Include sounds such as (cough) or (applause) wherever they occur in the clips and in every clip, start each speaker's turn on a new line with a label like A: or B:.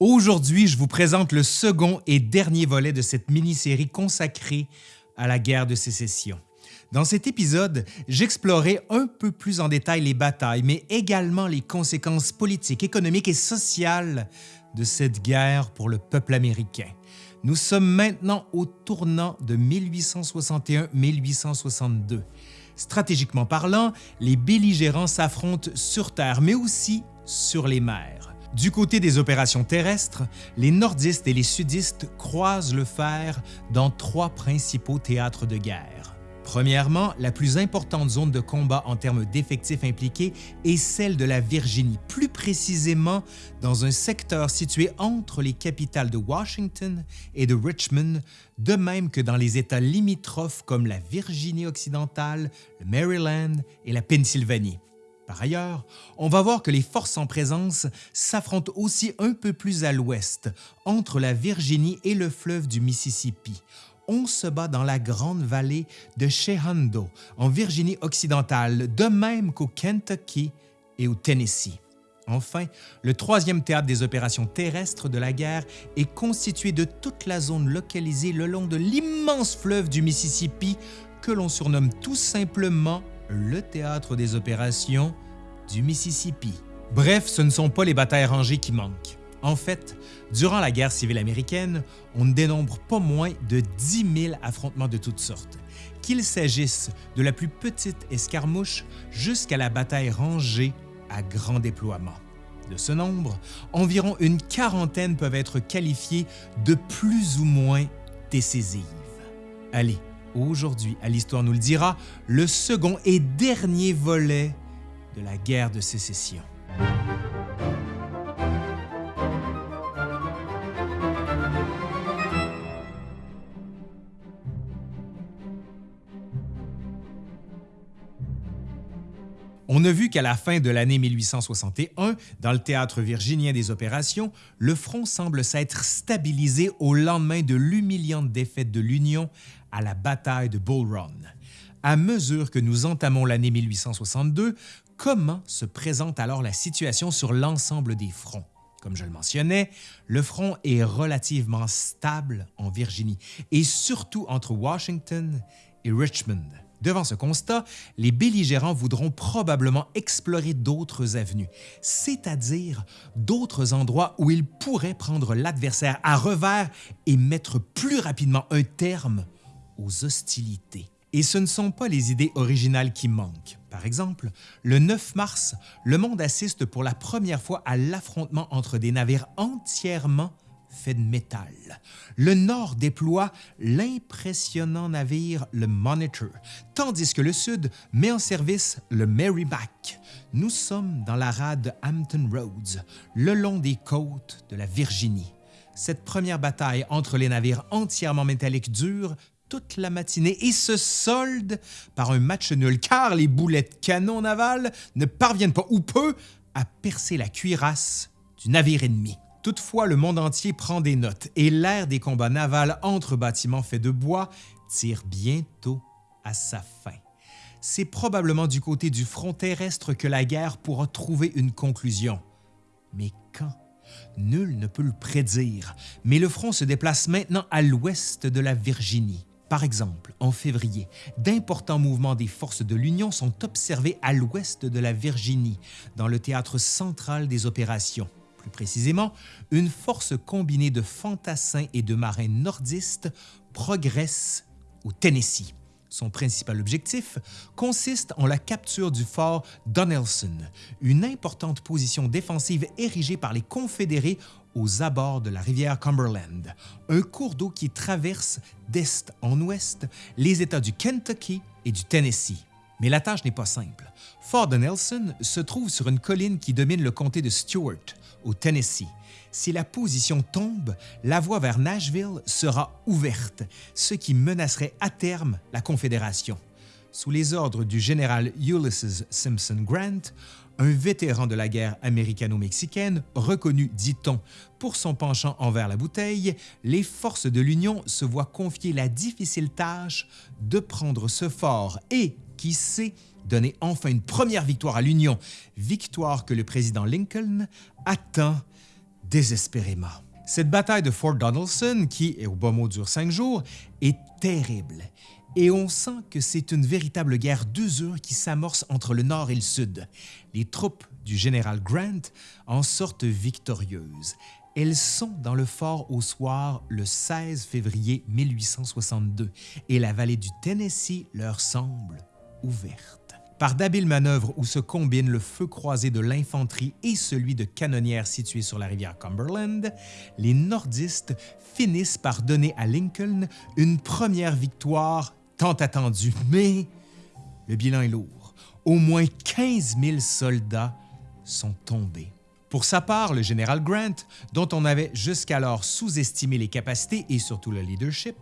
A: Aujourd'hui, je vous présente le second et dernier volet de cette mini-série consacrée à la guerre de sécession. Dans cet épisode, j'explorerai un peu plus en détail les batailles, mais également les conséquences politiques, économiques et sociales de cette guerre pour le peuple américain. Nous sommes maintenant au tournant de 1861-1862. Stratégiquement parlant, les belligérants s'affrontent sur terre, mais aussi sur les mers. Du côté des opérations terrestres, les nordistes et les sudistes croisent le fer dans trois principaux théâtres de guerre. Premièrement, la plus importante zone de combat en termes d'effectifs impliqués est celle de la Virginie, plus précisément dans un secteur situé entre les capitales de Washington et de Richmond, de même que dans les États limitrophes comme la Virginie occidentale, le Maryland et la Pennsylvanie. Par ailleurs, on va voir que les forces en présence s'affrontent aussi un peu plus à l'ouest, entre la Virginie et le fleuve du Mississippi. On se bat dans la grande vallée de Shenandoah, en Virginie occidentale, de même qu'au Kentucky et au Tennessee. Enfin, le troisième théâtre des opérations terrestres de la guerre est constitué de toute la zone localisée le long de l'immense fleuve du Mississippi que l'on surnomme tout simplement le théâtre des opérations du Mississippi. Bref, ce ne sont pas les batailles rangées qui manquent. En fait, durant la guerre civile américaine, on ne dénombre pas moins de 10 000 affrontements de toutes sortes, qu'il s'agisse de la plus petite escarmouche jusqu'à la bataille rangée à grand déploiement. De ce nombre, environ une quarantaine peuvent être qualifiées de plus ou moins décisives. Allez, Aujourd'hui, à l'Histoire nous le dira, le second et dernier volet de la guerre de sécession. On a vu qu'à la fin de l'année 1861, dans le théâtre virginien des opérations, le front semble s'être stabilisé au lendemain de l'humiliante défaite de l'Union à la bataille de Bull Run. À mesure que nous entamons l'année 1862, comment se présente alors la situation sur l'ensemble des fronts? Comme je le mentionnais, le front est relativement stable en Virginie et surtout entre Washington et Richmond. Devant ce constat, les belligérants voudront probablement explorer d'autres avenues, c'est-à-dire d'autres endroits où ils pourraient prendre l'adversaire à revers et mettre plus rapidement un terme aux hostilités. Et ce ne sont pas les idées originales qui manquent. Par exemple, le 9 mars, le monde assiste pour la première fois à l'affrontement entre des navires entièrement faits de métal. Le Nord déploie l'impressionnant navire le Monitor, tandis que le Sud met en service le Merrimack. Nous sommes dans la rade Hampton Roads, le long des côtes de la Virginie. Cette première bataille entre les navires entièrement métalliques dure toute la matinée et se solde par un match nul car les boulettes canon navales ne parviennent pas ou peu à percer la cuirasse du navire ennemi. Toutefois, le monde entier prend des notes et l'ère des combats navals entre bâtiments faits de bois tire bientôt à sa fin. C'est probablement du côté du front terrestre que la guerre pourra trouver une conclusion. Mais quand? Nul ne peut le prédire, mais le front se déplace maintenant à l'ouest de la Virginie. Par exemple, en février, d'importants mouvements des forces de l'Union sont observés à l'ouest de la Virginie, dans le théâtre central des opérations. Plus précisément, une force combinée de fantassins et de marins nordistes progresse au Tennessee. Son principal objectif consiste en la capture du fort Donelson, une importante position défensive érigée par les Confédérés aux abords de la rivière Cumberland, un cours d'eau qui traverse d'est en ouest les États du Kentucky et du Tennessee. Mais la tâche n'est pas simple. Fort Donelson se trouve sur une colline qui domine le comté de Stewart, au Tennessee. Si la position tombe, la voie vers Nashville sera ouverte, ce qui menacerait à terme la Confédération. Sous les ordres du général Ulysses Simpson Grant, un vétéran de la guerre américano-mexicaine, reconnu, dit-on, pour son penchant envers la bouteille, les forces de l'Union se voient confier la difficile tâche de prendre ce fort et, qui sait, donner enfin une première victoire à l'Union, victoire que le président Lincoln attend désespérément. Cette bataille de Fort Donelson, qui, au bas mot, dure cinq jours, est terrible et on sent que c'est une véritable guerre d'usure qui s'amorce entre le nord et le sud. Les troupes du général Grant en sortent victorieuses. Elles sont dans le fort au soir le 16 février 1862 et la vallée du Tennessee leur semble ouverte. Par d'habiles manœuvres où se combinent le feu croisé de l'infanterie et celui de canonnières situées sur la rivière Cumberland, les nordistes finissent par donner à Lincoln une première victoire tant attendue. Mais le bilan est lourd. Au moins 15 000 soldats sont tombés. Pour sa part, le général Grant, dont on avait jusqu'alors sous-estimé les capacités et surtout le leadership,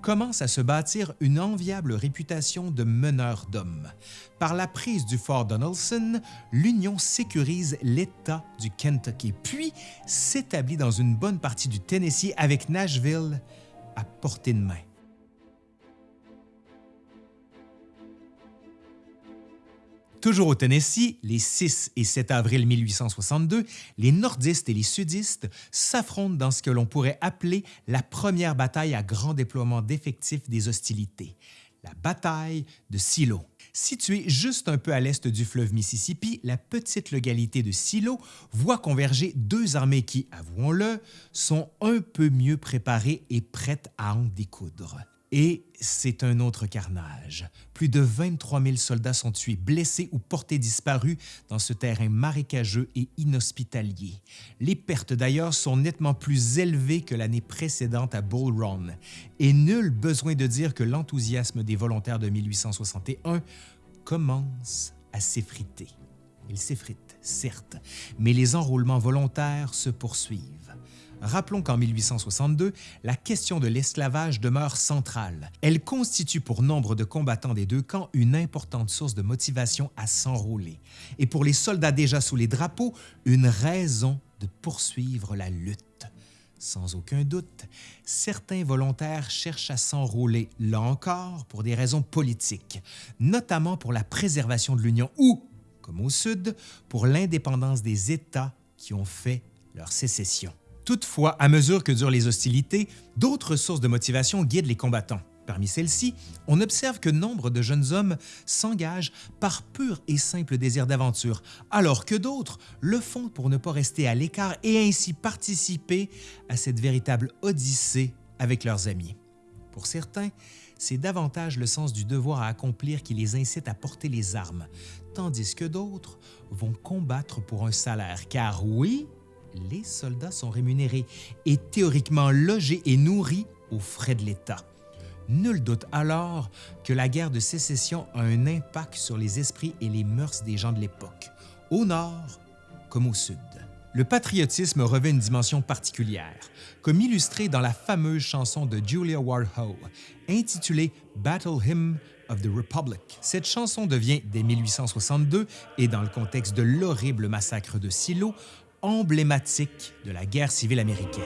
A: commence à se bâtir une enviable réputation de meneur d'hommes. Par la prise du fort Donelson, l'Union sécurise l'État du Kentucky, puis s'établit dans une bonne partie du Tennessee avec Nashville à portée de main. Toujours au Tennessee, les 6 et 7 avril 1862, les nordistes et les sudistes s'affrontent dans ce que l'on pourrait appeler la première bataille à grand déploiement d'effectifs des hostilités, la bataille de Silo. Située juste un peu à l'est du fleuve Mississippi, la petite localité de Silo voit converger deux armées qui, avouons-le, sont un peu mieux préparées et prêtes à en découdre. Et c'est un autre carnage. Plus de 23 000 soldats sont tués, blessés ou portés disparus dans ce terrain marécageux et inhospitalier. Les pertes d'ailleurs sont nettement plus élevées que l'année précédente à Bull Run, et nul besoin de dire que l'enthousiasme des volontaires de 1861 commence à s'effriter. Il s'effrite, certes, mais les enrôlements volontaires se poursuivent. Rappelons qu'en 1862, la question de l'esclavage demeure centrale. Elle constitue pour nombre de combattants des deux camps une importante source de motivation à s'enrôler, et pour les soldats déjà sous les drapeaux, une raison de poursuivre la lutte. Sans aucun doute, certains volontaires cherchent à s'enrôler, là encore, pour des raisons politiques, notamment pour la préservation de l'Union ou, comme au Sud, pour l'indépendance des États qui ont fait leur sécession. Toutefois, à mesure que durent les hostilités, d'autres sources de motivation guident les combattants. Parmi celles-ci, on observe que nombre de jeunes hommes s'engagent par pur et simple désir d'aventure, alors que d'autres le font pour ne pas rester à l'écart et ainsi participer à cette véritable odyssée avec leurs amis. Pour certains, c'est davantage le sens du devoir à accomplir qui les incite à porter les armes, tandis que d'autres vont combattre pour un salaire, car oui, les soldats sont rémunérés et théoriquement logés et nourris aux frais de l'État. Nul doute alors que la guerre de sécession a un impact sur les esprits et les mœurs des gens de l'époque, au nord comme au sud. Le patriotisme revêt une dimension particulière, comme illustré dans la fameuse chanson de Julia Ward Howe, intitulée Battle Hymn of the Republic. Cette chanson devient, dès 1862, et dans le contexte de l'horrible massacre de Silo, emblématique de la guerre civile américaine.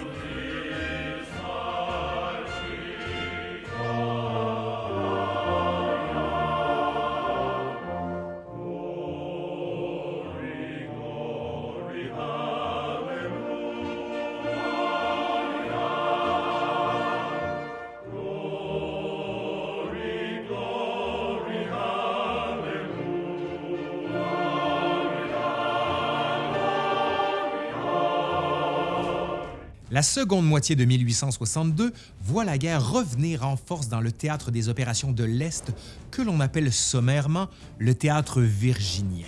A: La seconde moitié de 1862 voit la guerre revenir en force dans le théâtre des opérations de l'Est que l'on appelle sommairement le théâtre virginien.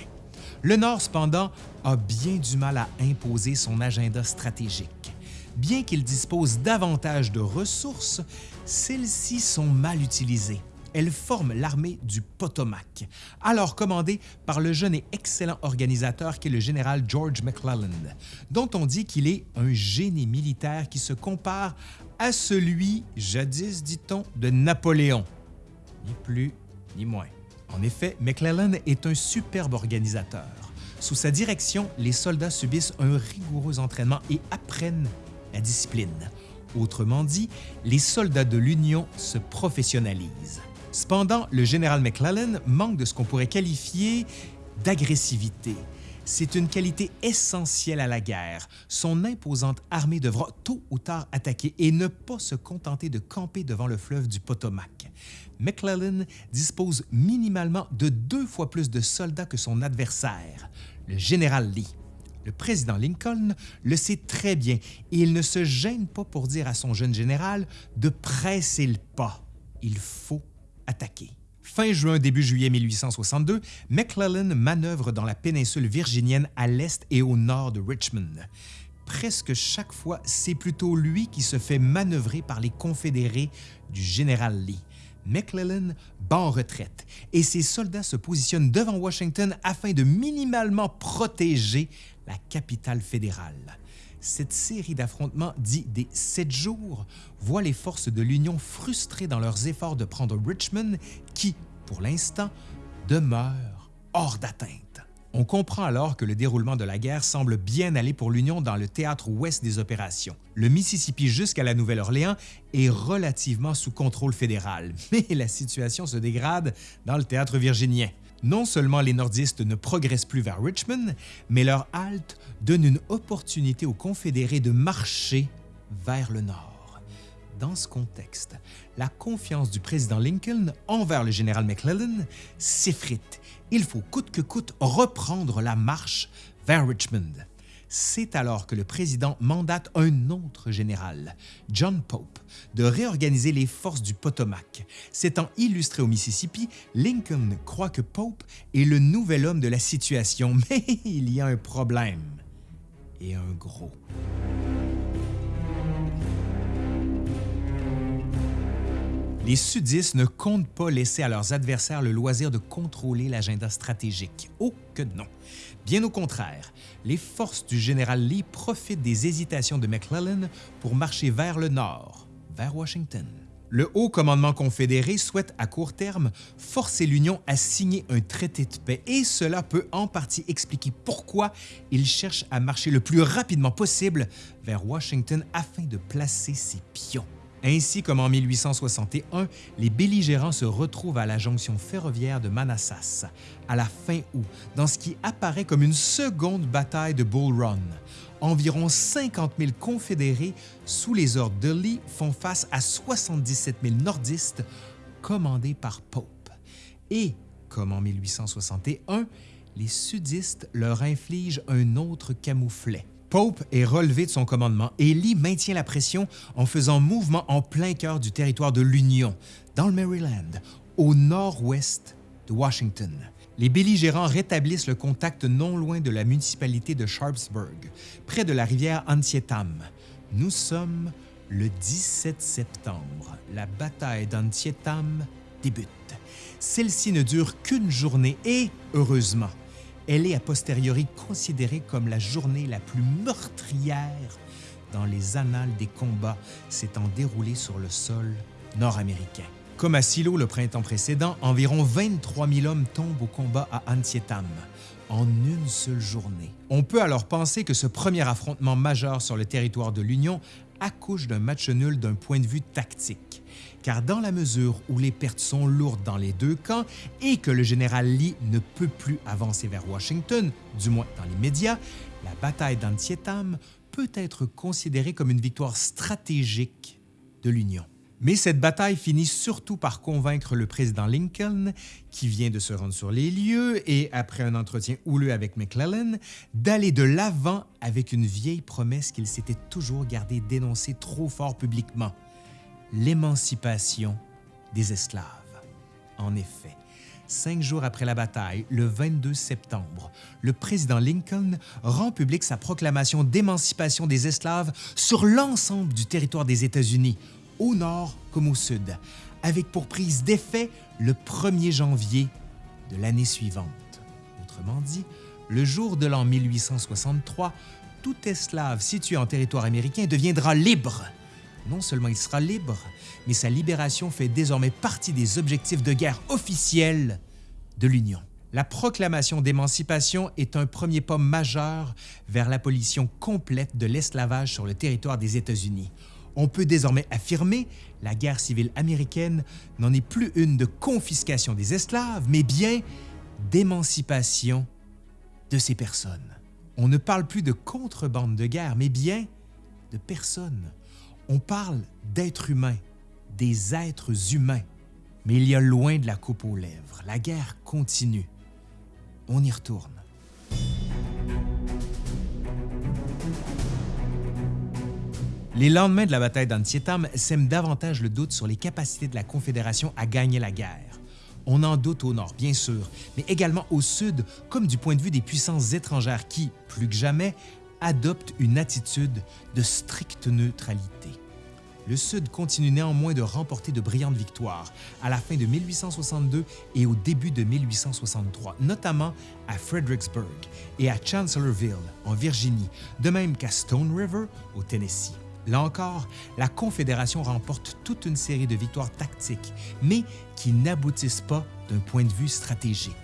A: Le Nord, cependant, a bien du mal à imposer son agenda stratégique. Bien qu'il dispose davantage de ressources, celles-ci sont mal utilisées elle forme l'armée du Potomac, alors commandée par le jeune et excellent organisateur qui est le général George McClellan, dont on dit qu'il est un génie militaire qui se compare à celui, jadis dit-on, de Napoléon. Ni plus ni moins. En effet, McClellan est un superbe organisateur. Sous sa direction, les soldats subissent un rigoureux entraînement et apprennent la discipline. Autrement dit, les soldats de l'Union se professionnalisent. Cependant, le général McClellan manque de ce qu'on pourrait qualifier d'agressivité. C'est une qualité essentielle à la guerre. Son imposante armée devra tôt ou tard attaquer et ne pas se contenter de camper devant le fleuve du Potomac. McClellan dispose minimalement de deux fois plus de soldats que son adversaire, le général Lee. Le président Lincoln le sait très bien et il ne se gêne pas pour dire à son jeune général de presser le pas. Il faut Fin juin, début juillet 1862, McClellan manœuvre dans la péninsule virginienne à l'est et au nord de Richmond. Presque chaque fois, c'est plutôt lui qui se fait manœuvrer par les confédérés du général Lee. McClellan bat en retraite et ses soldats se positionnent devant Washington afin de minimalement protéger la capitale fédérale. Cette série d'affrontements, dit des sept jours, voit les forces de l'Union frustrées dans leurs efforts de prendre Richmond, qui, pour l'instant, demeure hors d'atteinte. On comprend alors que le déroulement de la guerre semble bien aller pour l'Union dans le théâtre ouest des opérations. Le Mississippi jusqu'à la Nouvelle-Orléans est relativement sous contrôle fédéral, (laughs) mais la situation se dégrade dans le théâtre virginien. Non seulement les nordistes ne progressent plus vers Richmond, mais leur halte donne une opportunité aux Confédérés de marcher vers le nord. Dans ce contexte, la confiance du président Lincoln envers le général McClellan s'effrite. Il faut coûte que coûte reprendre la marche vers Richmond. C'est alors que le président mandate un autre général, John Pope, de réorganiser les forces du Potomac. S'étant illustré au Mississippi, Lincoln croit que Pope est le nouvel homme de la situation, (laughs) mais il y a un problème, et un gros. Les sudistes ne comptent pas laisser à leurs adversaires le loisir de contrôler l'agenda stratégique. Oh que non! Bien au contraire, les forces du général Lee profitent des hésitations de McClellan pour marcher vers le nord, vers Washington. Le haut commandement confédéré souhaite à court terme forcer l'Union à signer un traité de paix et cela peut en partie expliquer pourquoi il cherche à marcher le plus rapidement possible vers Washington afin de placer ses pions. Ainsi comme en 1861, les belligérants se retrouvent à la jonction ferroviaire de Manassas à la fin août, dans ce qui apparaît comme une seconde bataille de Bull Run. Environ 50 000 confédérés sous les ordres de Lee font face à 77 000 nordistes commandés par Pope. Et, comme en 1861, les sudistes leur infligent un autre camouflet. Pope est relevé de son commandement et Lee maintient la pression en faisant mouvement en plein cœur du territoire de l'Union, dans le Maryland, au nord-ouest de Washington. Les belligérants rétablissent le contact non loin de la municipalité de Sharpsburg, près de la rivière Antietam. Nous sommes le 17 septembre. La bataille d'Antietam débute. Celle-ci ne dure qu'une journée et, heureusement, elle est a posteriori considérée comme la journée la plus meurtrière dans les annales des combats s'étant déroulés sur le sol nord-américain. Comme à Silo le printemps précédent, environ 23 000 hommes tombent au combat à Antietam en une seule journée. On peut alors penser que ce premier affrontement majeur sur le territoire de l'Union accouche d'un match nul d'un point de vue tactique car dans la mesure où les pertes sont lourdes dans les deux camps et que le général Lee ne peut plus avancer vers Washington, du moins dans les médias, la bataille d'Antietam peut être considérée comme une victoire stratégique de l'Union. Mais cette bataille finit surtout par convaincre le président Lincoln, qui vient de se rendre sur les lieux et, après un entretien houleux avec McClellan, d'aller de l'avant avec une vieille promesse qu'il s'était toujours gardé d'énoncer trop fort publiquement l'émancipation des esclaves. En effet, cinq jours après la bataille, le 22 septembre, le président Lincoln rend public sa proclamation d'émancipation des esclaves sur l'ensemble du territoire des États-Unis, au nord comme au sud, avec pour prise d'effet le 1er janvier de l'année suivante. Autrement dit, le jour de l'an 1863, tout esclave situé en territoire américain deviendra libre non seulement il sera libre, mais sa libération fait désormais partie des objectifs de guerre officiels de l'Union. La proclamation d'émancipation est un premier pas majeur vers l'abolition complète de l'esclavage sur le territoire des États-Unis. On peut désormais affirmer la guerre civile américaine n'en est plus une de confiscation des esclaves, mais bien d'émancipation de ces personnes. On ne parle plus de contrebande de guerre, mais bien de personnes. On parle d'êtres humains, des êtres humains. Mais il y a loin de la coupe aux lèvres. La guerre continue. On y retourne. Les lendemains de la bataille d'Antietam sèment davantage le doute sur les capacités de la Confédération à gagner la guerre. On en doute au nord, bien sûr, mais également au sud, comme du point de vue des puissances étrangères qui, plus que jamais, adoptent une attitude de stricte neutralité. Le Sud continue néanmoins de remporter de brillantes victoires à la fin de 1862 et au début de 1863, notamment à Fredericksburg et à Chancellorsville, en Virginie, de même qu'à Stone River, au Tennessee. Là encore, la Confédération remporte toute une série de victoires tactiques, mais qui n'aboutissent pas d'un point de vue stratégique.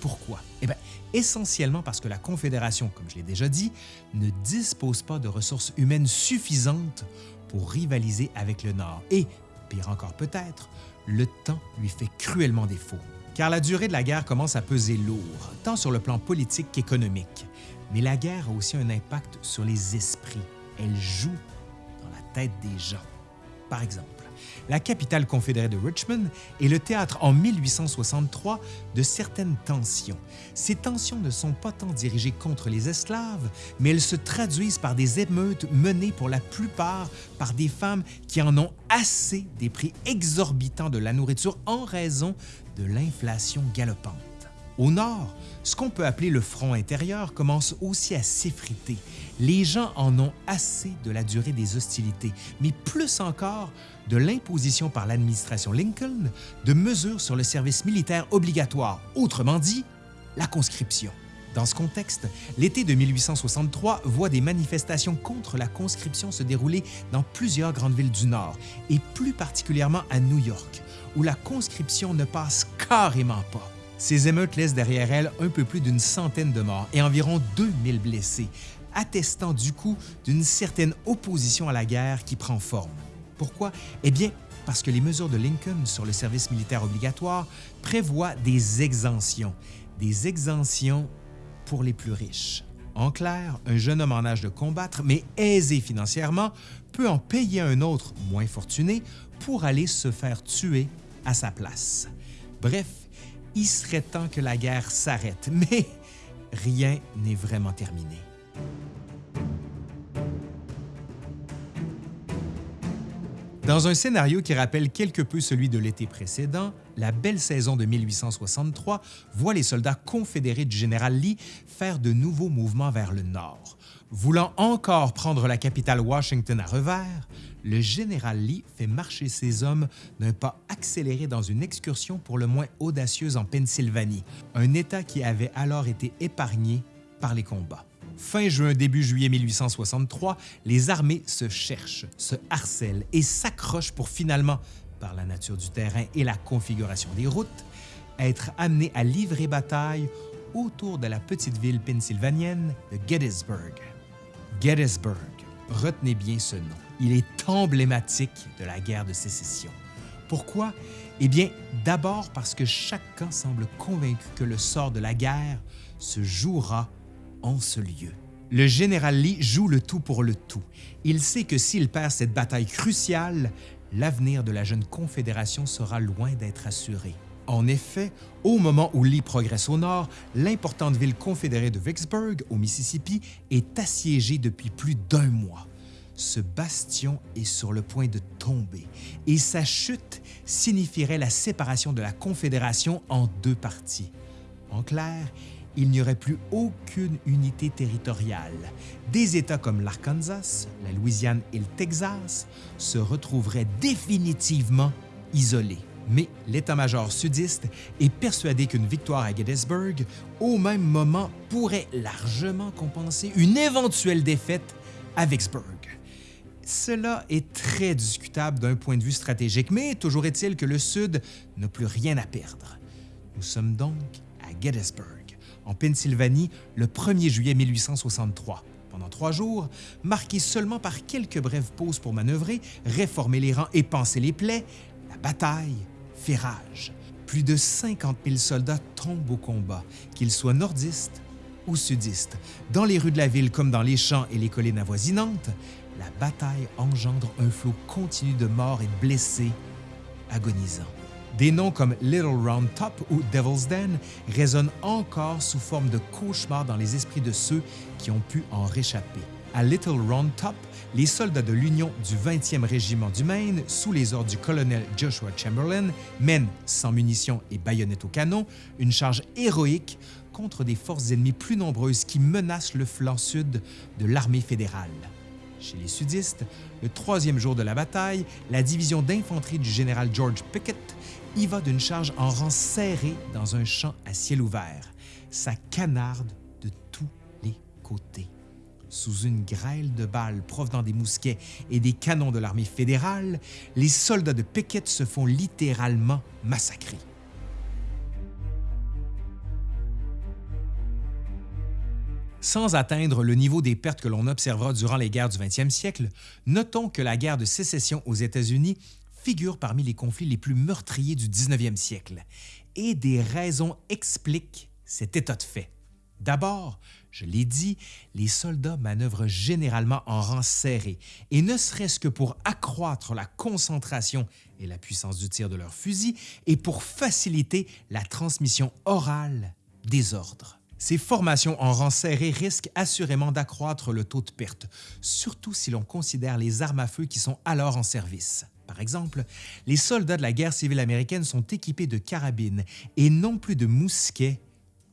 A: Pourquoi? Eh bien, essentiellement parce que la Confédération, comme je l'ai déjà dit, ne dispose pas de ressources humaines suffisantes pour rivaliser avec le Nord. Et, pire encore peut-être, le temps lui fait cruellement défaut. Car la durée de la guerre commence à peser lourd, tant sur le plan politique qu'économique. Mais la guerre a aussi un impact sur les esprits. Elle joue des gens. Par exemple, la capitale confédérée de Richmond est le théâtre en 1863 de certaines tensions. Ces tensions ne sont pas tant dirigées contre les esclaves, mais elles se traduisent par des émeutes menées pour la plupart par des femmes qui en ont assez des prix exorbitants de la nourriture en raison de l'inflation galopante. Au nord, ce qu'on peut appeler le front intérieur commence aussi à s'effriter. Les gens en ont assez de la durée des hostilités, mais plus encore de l'imposition par l'administration Lincoln de mesures sur le service militaire obligatoire, autrement dit, la conscription. Dans ce contexte, l'été de 1863 voit des manifestations contre la conscription se dérouler dans plusieurs grandes villes du Nord, et plus particulièrement à New York, où la conscription ne passe carrément pas. Ces émeutes laissent derrière elles un peu plus d'une centaine de morts et environ 2000 blessés, attestant du coup d'une certaine opposition à la guerre qui prend forme. Pourquoi? Eh bien, parce que les mesures de Lincoln sur le service militaire obligatoire prévoient des exemptions, des exemptions pour les plus riches. En clair, un jeune homme en âge de combattre, mais aisé financièrement, peut en payer un autre, moins fortuné, pour aller se faire tuer à sa place. Bref, il serait temps que la guerre s'arrête, (laughs) mais rien n'est vraiment terminé. Dans un scénario qui rappelle quelque peu celui de l'été précédent, la belle saison de 1863 voit les soldats confédérés du général Lee faire de nouveaux mouvements vers le nord. Voulant encore prendre la capitale Washington à revers, le général Lee fait marcher ses hommes d'un pas accéléré dans une excursion pour le moins audacieuse en Pennsylvanie, un État qui avait alors été épargné par les combats. Fin juin, début juillet 1863, les armées se cherchent, se harcèlent et s'accrochent pour finalement, par la nature du terrain et la configuration des routes, être amenées à livrer bataille autour de la petite ville pennsylvanienne de Gettysburg. Gettysburg, retenez bien ce nom. Il est emblématique de la guerre de sécession. Pourquoi? Eh bien, d'abord parce que chacun semble convaincu que le sort de la guerre se jouera en ce lieu. Le général Lee joue le tout pour le tout. Il sait que s'il perd cette bataille cruciale, l'avenir de la jeune Confédération sera loin d'être assuré. En effet, au moment où Lee progresse au nord, l'importante ville confédérée de Vicksburg, au Mississippi, est assiégée depuis plus d'un mois. Ce bastion est sur le point de tomber et sa chute signifierait la séparation de la Confédération en deux parties. En clair, il n'y aurait plus aucune unité territoriale. Des États comme l'Arkansas, la Louisiane et le Texas se retrouveraient définitivement isolés. Mais l'état-major sudiste est persuadé qu'une victoire à Gettysburg, au même moment, pourrait largement compenser une éventuelle défaite à Vicksburg. Cela est très discutable d'un point de vue stratégique, mais toujours est-il que le Sud n'a plus rien à perdre. Nous sommes donc à Gettysburg en Pennsylvanie le 1er juillet 1863. Pendant trois jours, marqués seulement par quelques brèves pauses pour manœuvrer, réformer les rangs et panser les plaies, la bataille fait rage. Plus de 50 000 soldats tombent au combat, qu'ils soient nordistes ou sudistes, dans les rues de la ville comme dans les champs et les collines avoisinantes, la bataille engendre un flot continu de morts et de blessés agonisants. Des noms comme Little Round Top ou Devil's Den résonnent encore sous forme de cauchemars dans les esprits de ceux qui ont pu en réchapper. À Little Round Top, les soldats de l'Union du 20e régiment du Maine, sous les ordres du colonel Joshua Chamberlain, mènent, sans munitions et baïonnettes au canon, une charge héroïque contre des forces ennemies plus nombreuses qui menacent le flanc sud de l'armée fédérale. Chez les sudistes, le troisième jour de la bataille, la division d'infanterie du général George Pickett y va d'une charge en rang serré dans un champ à ciel ouvert. Ça canarde de tous les côtés. Sous une grêle de balles provenant des mousquets et des canons de l'armée fédérale, les soldats de Pickett se font littéralement massacrer. Sans atteindre le niveau des pertes que l'on observera durant les guerres du 20e siècle, notons que la guerre de sécession aux États-Unis figure parmi les conflits les plus meurtriers du 19e siècle, et des raisons expliquent cet état de fait. D'abord, je l'ai dit, les soldats manœuvrent généralement en rang serré, et ne serait-ce que pour accroître la concentration et la puissance du tir de leurs fusils, et pour faciliter la transmission orale des ordres. Ces formations en rang serré risquent assurément d'accroître le taux de perte, surtout si l'on considère les armes à feu qui sont alors en service. Par exemple, les soldats de la guerre civile américaine sont équipés de carabines et non plus de mousquets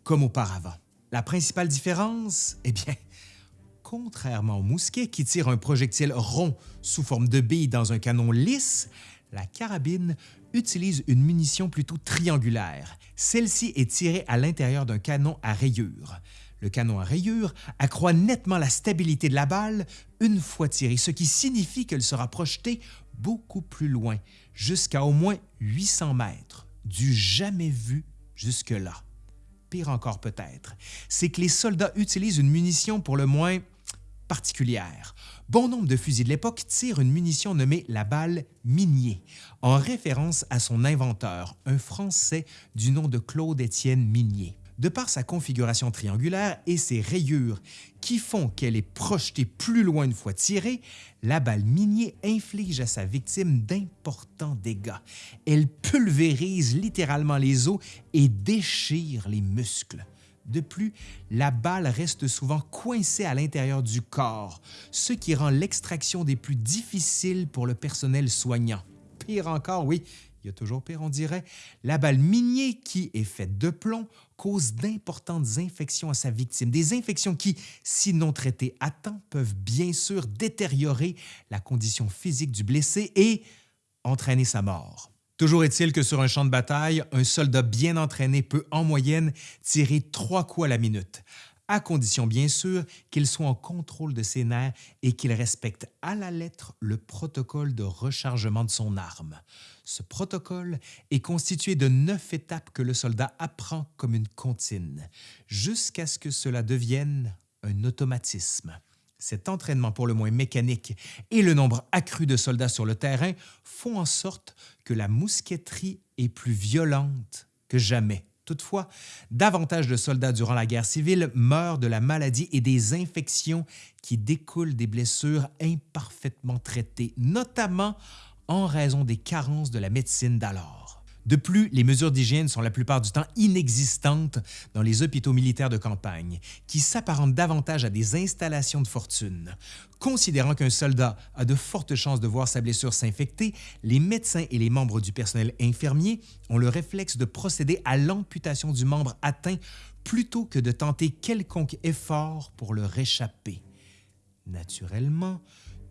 A: comme auparavant. La principale différence, eh bien, (laughs) contrairement au mousquet qui tire un projectile rond sous forme de bille dans un canon lisse, la carabine utilise une munition plutôt triangulaire. Celle-ci est tirée à l'intérieur d'un canon à rayures. Le canon à rayures accroît nettement la stabilité de la balle une fois tirée, ce qui signifie qu'elle sera projetée beaucoup plus loin, jusqu'à au moins 800 mètres, du jamais vu jusque-là. Encore peut-être, c'est que les soldats utilisent une munition pour le moins particulière. Bon nombre de fusils de l'époque tirent une munition nommée la balle Minier, en référence à son inventeur, un Français du nom de Claude-Étienne Minier. De par sa configuration triangulaire et ses rayures qui font qu'elle est projetée plus loin une fois tirée, la balle Minier inflige à sa victime d'importants dégâts. Elle pulvérise littéralement les os et déchire les muscles. De plus, la balle reste souvent coincée à l'intérieur du corps, ce qui rend l'extraction des plus difficiles pour le personnel soignant. Pire encore, oui, il y a toujours pire, on dirait, la balle minier qui est faite de plomb cause d'importantes infections à sa victime, des infections qui, si non traitées à temps, peuvent bien sûr détériorer la condition physique du blessé et entraîner sa mort. Toujours est-il que sur un champ de bataille, un soldat bien entraîné peut en moyenne tirer trois coups à la minute, à condition bien sûr qu'il soit en contrôle de ses nerfs et qu'il respecte à la lettre le protocole de rechargement de son arme. Ce protocole est constitué de neuf étapes que le soldat apprend comme une comptine, jusqu'à ce que cela devienne un automatisme. Cet entraînement pour le moins mécanique et le nombre accru de soldats sur le terrain font en sorte que la mousqueterie est plus violente que jamais. Toutefois, davantage de soldats durant la guerre civile meurent de la maladie et des infections qui découlent des blessures imparfaitement traitées, notamment en raison des carences de la médecine d'alors. De plus, les mesures d'hygiène sont la plupart du temps inexistantes dans les hôpitaux militaires de campagne, qui s'apparentent davantage à des installations de fortune. Considérant qu'un soldat a de fortes chances de voir sa blessure s'infecter, les médecins et les membres du personnel infirmier ont le réflexe de procéder à l'amputation du membre atteint plutôt que de tenter quelconque effort pour le réchapper. Naturellement,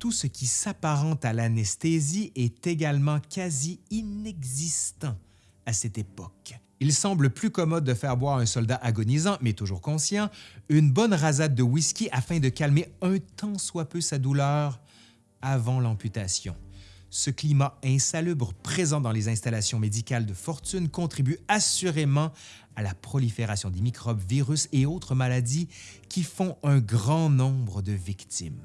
A: tout ce qui s'apparente à l'anesthésie est également quasi inexistant à cette époque. Il semble plus commode de faire boire un soldat agonisant, mais toujours conscient, une bonne rasade de whisky afin de calmer un tant soit peu sa douleur avant l'amputation. Ce climat insalubre présent dans les installations médicales de fortune contribue assurément à la prolifération des microbes, virus et autres maladies qui font un grand nombre de victimes.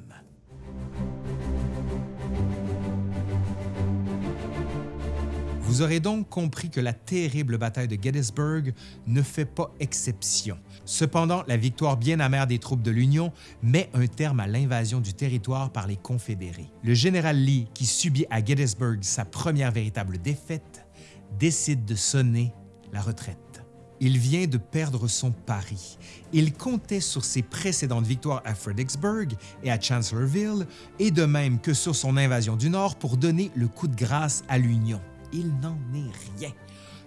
A: Vous aurez donc compris que la terrible bataille de Gettysburg ne fait pas exception. Cependant, la victoire bien amère des troupes de l'Union met un terme à l'invasion du territoire par les Confédérés. Le général Lee, qui subit à Gettysburg sa première véritable défaite, décide de sonner la retraite. Il vient de perdre son pari. Il comptait sur ses précédentes victoires à Fredericksburg et à Chancellorsville, et de même que sur son invasion du Nord pour donner le coup de grâce à l'Union. Il n'en est rien.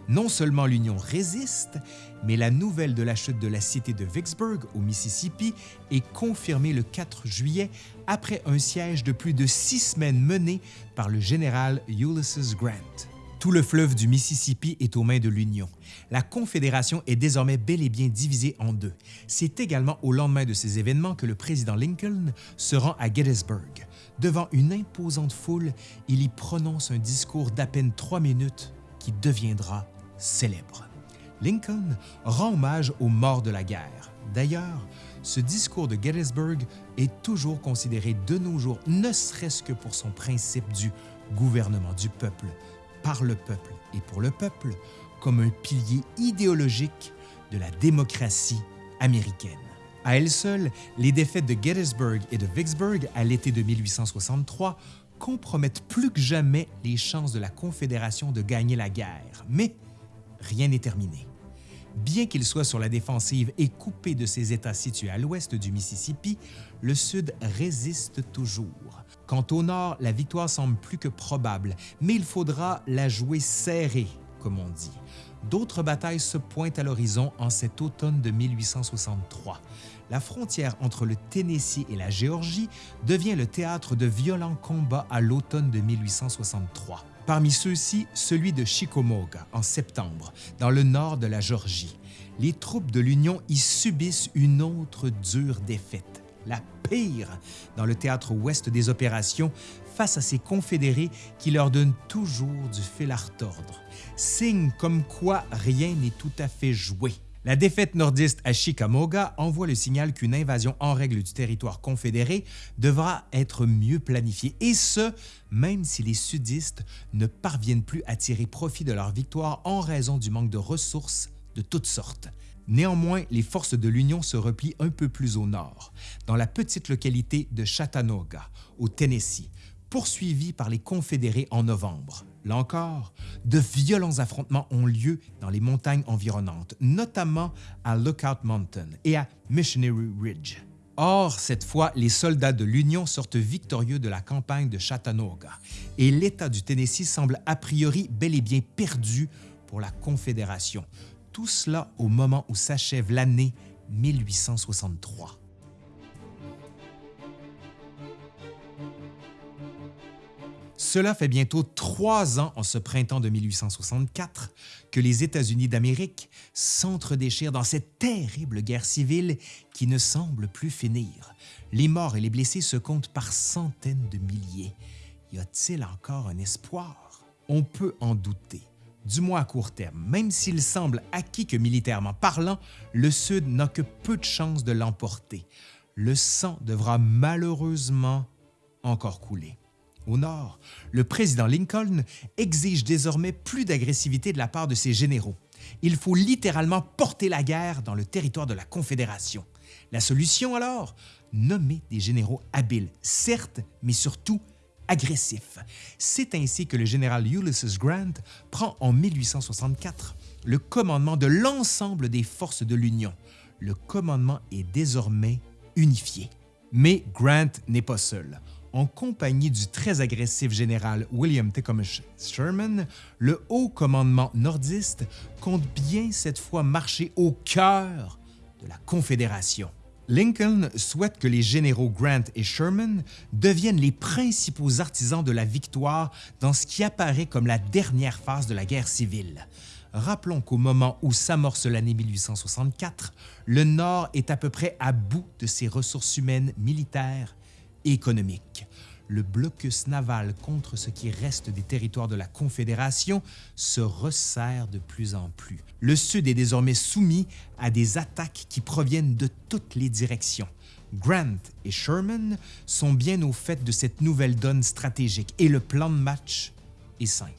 A: Non seulement l'Union résiste, mais la nouvelle de la chute de la cité de Vicksburg au Mississippi est confirmée le 4 juillet après un siège de plus de six semaines mené par le général Ulysses Grant. Tout le fleuve du Mississippi est aux mains de l'Union. La Confédération est désormais bel et bien divisée en deux. C'est également au lendemain de ces événements que le président Lincoln se rend à Gettysburg. Devant une imposante foule, il y prononce un discours d'à peine trois minutes qui deviendra célèbre. Lincoln rend hommage aux morts de la guerre. D'ailleurs, ce discours de Gettysburg est toujours considéré de nos jours, ne serait-ce que pour son principe du gouvernement du peuple, par le peuple et pour le peuple comme un pilier idéologique de la démocratie américaine. À elles seules, les défaites de Gettysburg et de Vicksburg à l'été de 1863 compromettent plus que jamais les chances de la Confédération de gagner la guerre. Mais rien n'est terminé. Bien qu'il soit sur la défensive et coupé de ses États situés à l'ouest du Mississippi, le Sud résiste toujours. Quant au Nord, la victoire semble plus que probable, mais il faudra la jouer serrée, comme on dit. D'autres batailles se pointent à l'horizon en cet automne de 1863. La frontière entre le Tennessee et la Géorgie devient le théâtre de violents combats à l'automne de 1863. Parmi ceux-ci, celui de Chickamauga en septembre, dans le nord de la Géorgie. Les troupes de l'Union y subissent une autre dure défaite, la pire dans le théâtre ouest des opérations face à ces confédérés qui leur donnent toujours du fil à retordre. Signe comme quoi rien n'est tout à fait joué. La défaite nordiste à Chickamauga envoie le signal qu'une invasion en règle du territoire confédéré devra être mieux planifiée, et ce, même si les sudistes ne parviennent plus à tirer profit de leur victoire en raison du manque de ressources de toutes sortes. Néanmoins, les forces de l'Union se replient un peu plus au nord, dans la petite localité de Chattanooga, au Tennessee, poursuivis par les Confédérés en novembre. Là encore, de violents affrontements ont lieu dans les montagnes environnantes, notamment à Lookout Mountain et à Missionary Ridge. Or, cette fois, les soldats de l'Union sortent victorieux de la campagne de Chattanooga et l'État du Tennessee semble a priori bel et bien perdu pour la Confédération. Tout cela au moment où s'achève l'année 1863. Cela fait bientôt trois ans en ce printemps de 1864 que les États-Unis d'Amérique s'entre-déchirent dans cette terrible guerre civile qui ne semble plus finir. Les morts et les blessés se comptent par centaines de milliers. Y a-t-il encore un espoir? On peut en douter, du moins à court terme, même s'il semble acquis que militairement parlant, le Sud n'a que peu de chances de l'emporter. Le sang devra malheureusement encore couler. Au nord, le président Lincoln exige désormais plus d'agressivité de la part de ses généraux. Il faut littéralement porter la guerre dans le territoire de la Confédération. La solution alors? Nommer des généraux habiles, certes, mais surtout agressifs. C'est ainsi que le général Ulysses Grant prend en 1864 le commandement de l'ensemble des forces de l'Union. Le commandement est désormais unifié. Mais Grant n'est pas seul en compagnie du très agressif général William Tecumseh Sherman, le haut commandement nordiste compte bien cette fois marcher au cœur de la Confédération. Lincoln souhaite que les généraux Grant et Sherman deviennent les principaux artisans de la victoire dans ce qui apparaît comme la dernière phase de la guerre civile. Rappelons qu'au moment où s'amorce l'année 1864, le Nord est à peu près à bout de ses ressources humaines, militaires économique. Le blocus naval contre ce qui reste des territoires de la Confédération se resserre de plus en plus. Le Sud est désormais soumis à des attaques qui proviennent de toutes les directions. Grant et Sherman sont bien au fait de cette nouvelle donne stratégique et le plan de match est simple.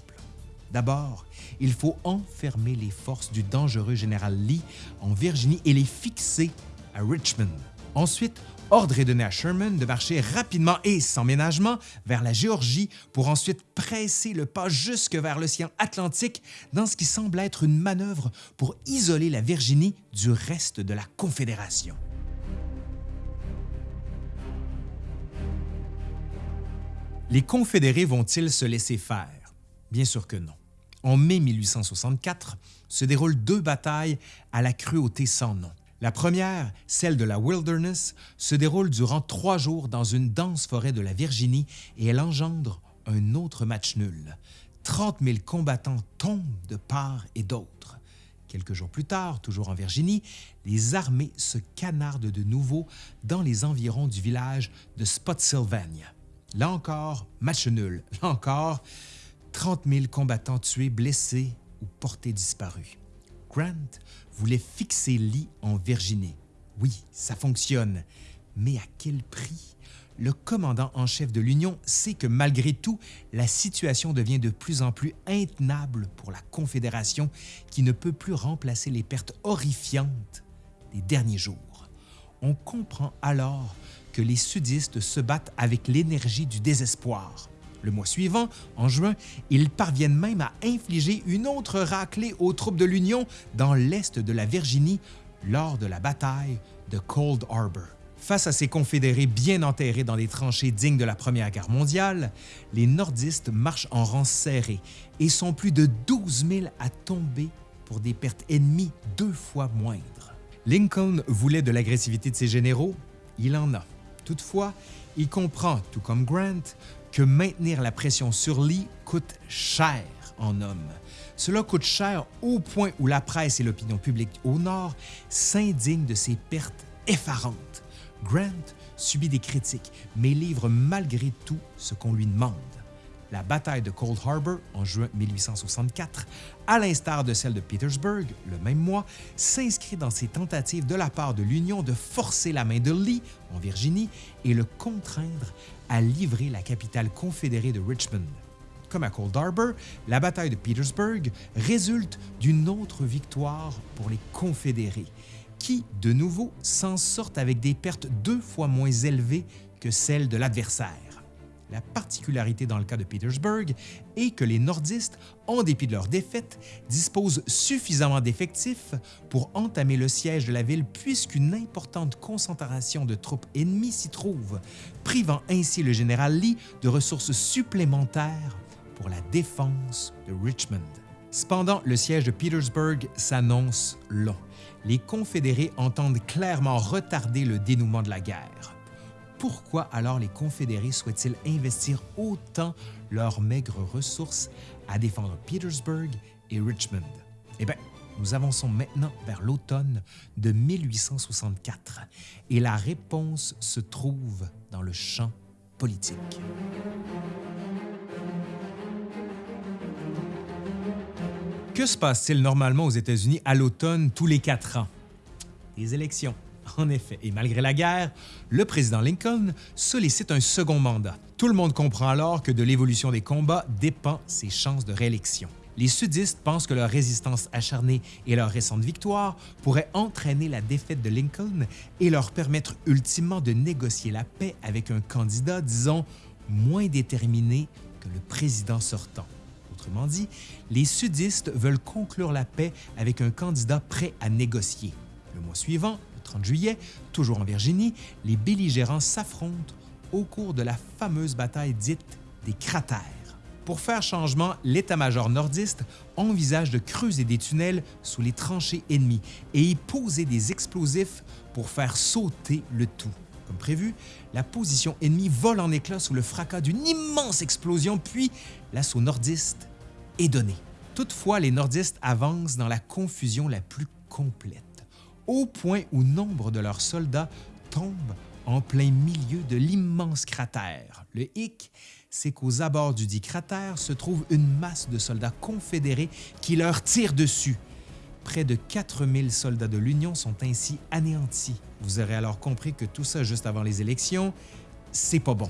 A: D'abord, il faut enfermer les forces du dangereux général Lee en Virginie et les fixer à Richmond. Ensuite, ordre est donné à Sherman de marcher rapidement et sans ménagement vers la Géorgie pour ensuite presser le pas jusque vers l'océan Atlantique dans ce qui semble être une manœuvre pour isoler la Virginie du reste de la Confédération. Les Confédérés vont-ils se laisser faire? Bien sûr que non. En mai 1864 se déroulent deux batailles à la cruauté sans nom. La première, celle de la Wilderness, se déroule durant trois jours dans une dense forêt de la Virginie et elle engendre un autre match nul. 30 000 combattants tombent de part et d'autre. Quelques jours plus tard, toujours en Virginie, les armées se canardent de nouveau dans les environs du village de Spotsylvania. Là encore, match nul. Là encore, 30 000 combattants tués, blessés ou portés disparus. Grant voulait fixer Lee en Virginie. Oui, ça fonctionne, mais à quel prix? Le commandant en chef de l'Union sait que malgré tout, la situation devient de plus en plus intenable pour la Confédération qui ne peut plus remplacer les pertes horrifiantes des derniers jours. On comprend alors que les sudistes se battent avec l'énergie du désespoir. Le mois suivant, en juin, ils parviennent même à infliger une autre raclée aux troupes de l'Union dans l'est de la Virginie lors de la bataille de Cold Harbor. Face à ces confédérés bien enterrés dans des tranchées dignes de la Première Guerre mondiale, les nordistes marchent en rang serré et sont plus de 12 000 à tomber pour des pertes ennemies deux fois moindres. Lincoln voulait de l'agressivité de ses généraux, il en a. Toutefois, il comprend, tout comme Grant, que maintenir la pression sur Lee coûte cher en hommes. Cela coûte cher au point où la presse et l'opinion publique au Nord s'indignent de ces pertes effarantes. Grant subit des critiques, mais livre malgré tout ce qu'on lui demande. La bataille de Cold Harbor en juin 1864, à l'instar de celle de Petersburg le même mois, s'inscrit dans ces tentatives de la part de l'Union de forcer la main de Lee en Virginie et le contraindre à livrer la capitale confédérée de Richmond. Comme à Cold Harbor, la bataille de Petersburg résulte d'une autre victoire pour les Confédérés, qui, de nouveau, s'en sortent avec des pertes deux fois moins élevées que celles de l'adversaire. La particularité dans le cas de Petersburg est que les nordistes, en dépit de leur défaite, disposent suffisamment d'effectifs pour entamer le siège de la ville puisqu'une importante concentration de troupes ennemies s'y trouve, privant ainsi le général Lee de ressources supplémentaires pour la défense de Richmond. Cependant, le siège de Petersburg s'annonce long. Les Confédérés entendent clairement retarder le dénouement de la guerre pourquoi alors les Confédérés souhaitent-ils investir autant leurs maigres ressources à défendre Petersburg et Richmond? Eh bien, nous avançons maintenant vers l'automne de 1864 et la réponse se trouve dans le champ politique. Que se passe-t-il normalement aux États-Unis à l'automne tous les quatre ans? Les élections. En effet, et malgré la guerre, le président Lincoln sollicite un second mandat. Tout le monde comprend alors que de l'évolution des combats dépend ses chances de réélection. Les sudistes pensent que leur résistance acharnée et leur récente victoire pourraient entraîner la défaite de Lincoln et leur permettre ultimement de négocier la paix avec un candidat, disons, moins déterminé que le président sortant. Autrement dit, les sudistes veulent conclure la paix avec un candidat prêt à négocier. Le mois suivant, 30 juillet, toujours en Virginie, les belligérants s'affrontent au cours de la fameuse bataille dite des cratères. Pour faire changement, l'état-major nordiste envisage de creuser des tunnels sous les tranchées ennemies et y poser des explosifs pour faire sauter le tout. Comme prévu, la position ennemie vole en éclats sous le fracas d'une immense explosion, puis l'assaut nordiste est donné. Toutefois, les nordistes avancent dans la confusion la plus complète au point où nombre de leurs soldats tombent en plein milieu de l'immense cratère. Le hic, c'est qu'aux abords du dit cratère se trouve une masse de soldats confédérés qui leur tirent dessus. Près de 4000 soldats de l'Union sont ainsi anéantis. Vous aurez alors compris que tout ça juste avant les élections, c'est pas bon.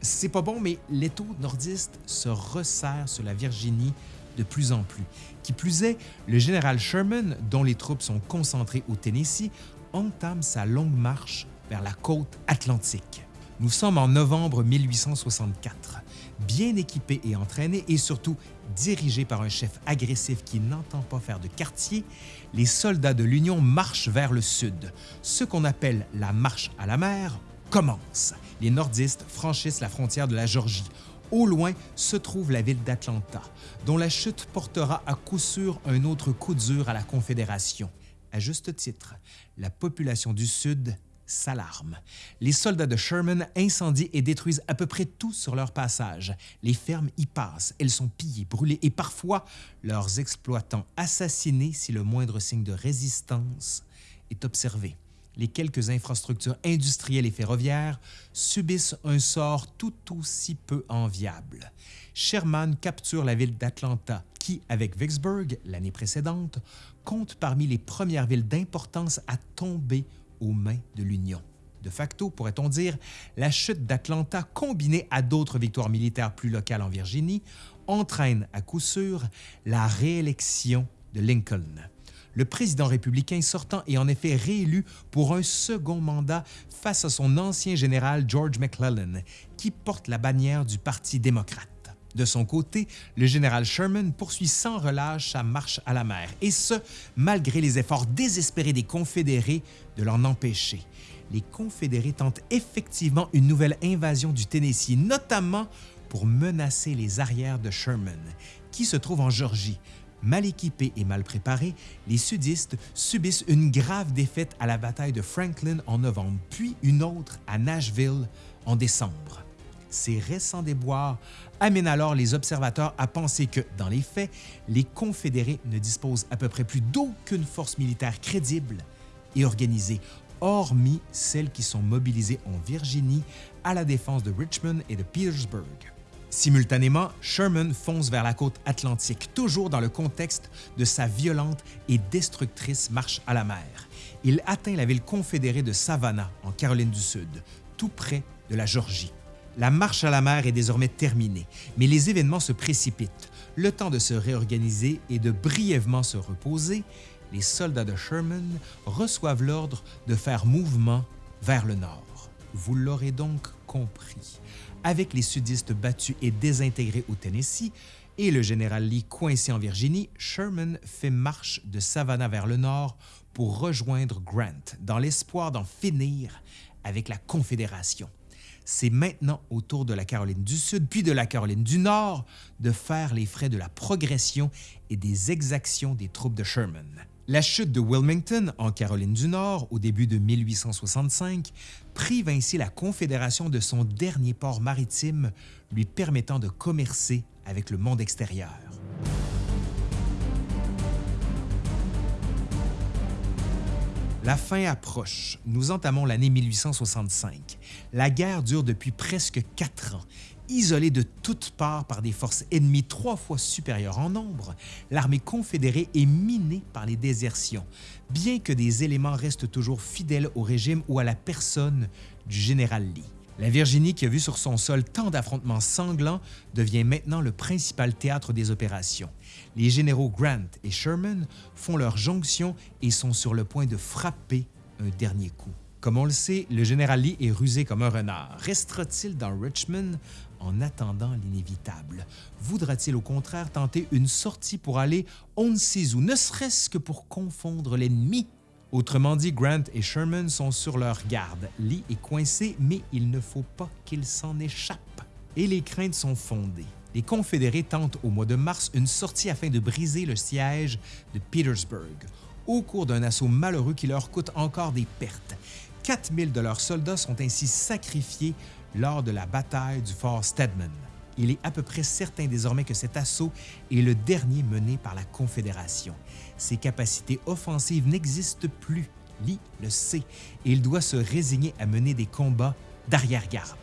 A: C'est pas bon, mais l'étau nordiste se resserre sur la Virginie de plus en plus. Qui plus est, le général Sherman, dont les troupes sont concentrées au Tennessee, entame sa longue marche vers la côte atlantique. Nous sommes en novembre 1864. Bien équipés et entraînés et surtout dirigés par un chef agressif qui n'entend pas faire de quartier, les soldats de l'Union marchent vers le sud. Ce qu'on appelle la marche à la mer commence. Les nordistes franchissent la frontière de la Georgie. Au loin se trouve la ville d'Atlanta, dont la chute portera à coup sûr un autre coup dur à la Confédération. À juste titre, la population du Sud s'alarme. Les soldats de Sherman incendient et détruisent à peu près tout sur leur passage. Les fermes y passent, elles sont pillées, brûlées et parfois leurs exploitants assassinés si le moindre signe de résistance est observé. Les quelques infrastructures industrielles et ferroviaires subissent un sort tout aussi peu enviable. Sherman capture la ville d'Atlanta, qui, avec Vicksburg l'année précédente, compte parmi les premières villes d'importance à tomber aux mains de l'Union. De facto, pourrait-on dire, la chute d'Atlanta, combinée à d'autres victoires militaires plus locales en Virginie, entraîne à coup sûr la réélection de Lincoln. Le président républicain sortant est en effet réélu pour un second mandat face à son ancien général George McClellan, qui porte la bannière du Parti démocrate. De son côté, le général Sherman poursuit sans relâche sa marche à la mer, et ce, malgré les efforts désespérés des Confédérés de l'en empêcher. Les Confédérés tentent effectivement une nouvelle invasion du Tennessee, notamment pour menacer les arrières de Sherman, qui se trouve en Georgie. Mal équipés et mal préparés, les sudistes subissent une grave défaite à la bataille de Franklin en novembre, puis une autre à Nashville en décembre. Ces récents déboires amènent alors les observateurs à penser que, dans les faits, les Confédérés ne disposent à peu près plus d'aucune force militaire crédible et organisée, hormis celles qui sont mobilisées en Virginie à la défense de Richmond et de Petersburg. Simultanément, Sherman fonce vers la côte atlantique, toujours dans le contexte de sa violente et destructrice marche à la mer. Il atteint la ville confédérée de Savannah, en Caroline du Sud, tout près de la Georgie. La marche à la mer est désormais terminée, mais les événements se précipitent. Le temps de se réorganiser et de brièvement se reposer, les soldats de Sherman reçoivent l'ordre de faire mouvement vers le nord. Vous l'aurez donc compris. Avec les sudistes battus et désintégrés au Tennessee et le général Lee coincé en Virginie, Sherman fait marche de Savannah vers le nord pour rejoindre Grant dans l'espoir d'en finir avec la Confédération c'est maintenant au tour de la Caroline du Sud puis de la Caroline du Nord de faire les frais de la progression et des exactions des troupes de Sherman. La chute de Wilmington en Caroline du Nord au début de 1865 prive ainsi la Confédération de son dernier port maritime lui permettant de commercer avec le monde extérieur. La fin approche. Nous entamons l'année 1865. La guerre dure depuis presque quatre ans. Isolée de toutes parts par des forces ennemies trois fois supérieures en nombre, l'armée confédérée est minée par les désertions, bien que des éléments restent toujours fidèles au régime ou à la personne du général Lee. La Virginie, qui a vu sur son sol tant d'affrontements sanglants, devient maintenant le principal théâtre des opérations. Les généraux Grant et Sherman font leur jonction et sont sur le point de frapper un dernier coup. Comme on le sait, le général Lee est rusé comme un renard. Restera-t-il dans Richmond en attendant l'inévitable? Voudra-t-il au contraire tenter une sortie pour aller on ne sait où, ne serait-ce que pour confondre l'ennemi Autrement dit, Grant et Sherman sont sur leur garde. Lee est coincé, mais il ne faut pas qu'il s'en échappe. Et les craintes sont fondées. Les Confédérés tentent au mois de mars une sortie afin de briser le siège de Petersburg, au cours d'un assaut malheureux qui leur coûte encore des pertes. 4000 de leurs soldats sont ainsi sacrifiés lors de la bataille du fort Stedman il est à peu près certain désormais que cet assaut est le dernier mené par la Confédération. Ses capacités offensives n'existent plus, Lee le sait, et il doit se résigner à mener des combats d'arrière-garde.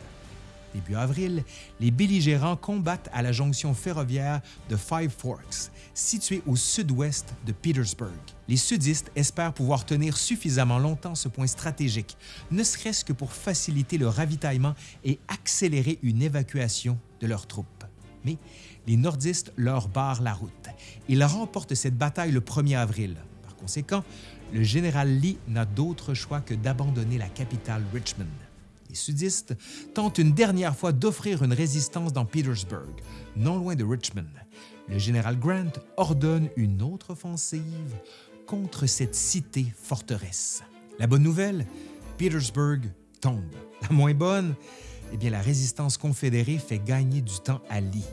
A: Début avril, les belligérants combattent à la jonction ferroviaire de Five Forks, située au sud-ouest de Petersburg. Les sudistes espèrent pouvoir tenir suffisamment longtemps ce point stratégique, ne serait-ce que pour faciliter le ravitaillement et accélérer une évacuation de leurs troupes. Mais les nordistes leur barrent la route. Ils remportent cette bataille le 1er avril. Par conséquent, le général Lee n'a d'autre choix que d'abandonner la capitale Richmond. Les sudistes tentent une dernière fois d'offrir une résistance dans Petersburg, non loin de Richmond. Le général Grant ordonne une autre offensive contre cette cité-forteresse. La bonne nouvelle, Petersburg tombe. La moins bonne, eh bien, la résistance confédérée fait gagner du temps à Lee,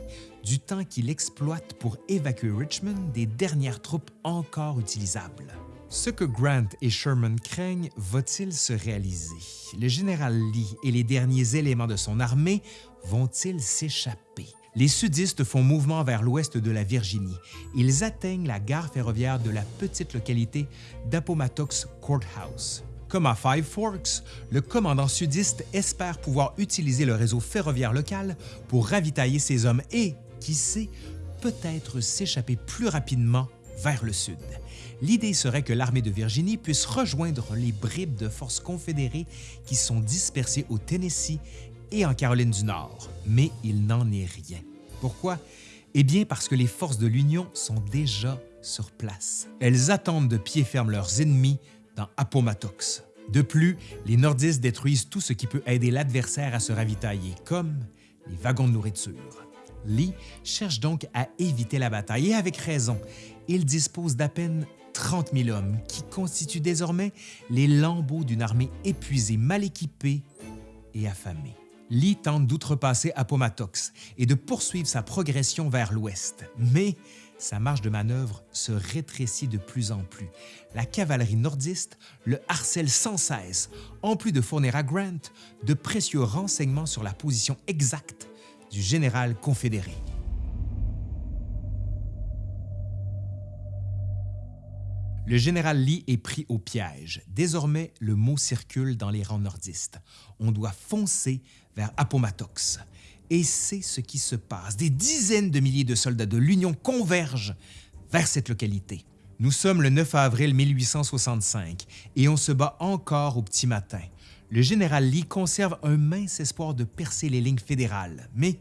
A: du temps qu'il exploite pour évacuer Richmond des dernières troupes encore utilisables. Ce que Grant et Sherman craignent va-t-il se réaliser? Le général Lee et les derniers éléments de son armée vont-ils s'échapper? Les sudistes font mouvement vers l'ouest de la Virginie. Ils atteignent la gare ferroviaire de la petite localité d'Appomattox Courthouse. Comme à Five Forks, le commandant sudiste espère pouvoir utiliser le réseau ferroviaire local pour ravitailler ses hommes et, qui sait, peut-être s'échapper plus rapidement vers le sud. L'idée serait que l'armée de Virginie puisse rejoindre les bribes de forces confédérées qui sont dispersées au Tennessee et en Caroline du Nord, mais il n'en est rien. Pourquoi? Eh bien parce que les forces de l'Union sont déjà sur place. Elles attendent de pied ferme leurs ennemis dans. De plus, les nordistes détruisent tout ce qui peut aider l'adversaire à se ravitailler, comme les wagons de nourriture. Lee cherche donc à éviter la bataille, et avec raison. Il dispose d'à peine 30 000 hommes, qui constituent désormais les lambeaux d'une armée épuisée, mal équipée et affamée. Lee tente d'outrepasser Appomattox et de poursuivre sa progression vers l'ouest, mais sa marge de manœuvre se rétrécit de plus en plus. La cavalerie nordiste le harcèle sans cesse, en plus de fournir à Grant de précieux renseignements sur la position exacte du général confédéré. Le général Lee est pris au piège. Désormais, le mot circule dans les rangs nordistes. On doit foncer vers Appomattox. Et c'est ce qui se passe. Des dizaines de milliers de soldats de l'Union convergent vers cette localité. Nous sommes le 9 avril 1865 et on se bat encore au petit matin. Le général Lee conserve un mince espoir de percer les lignes fédérales, mais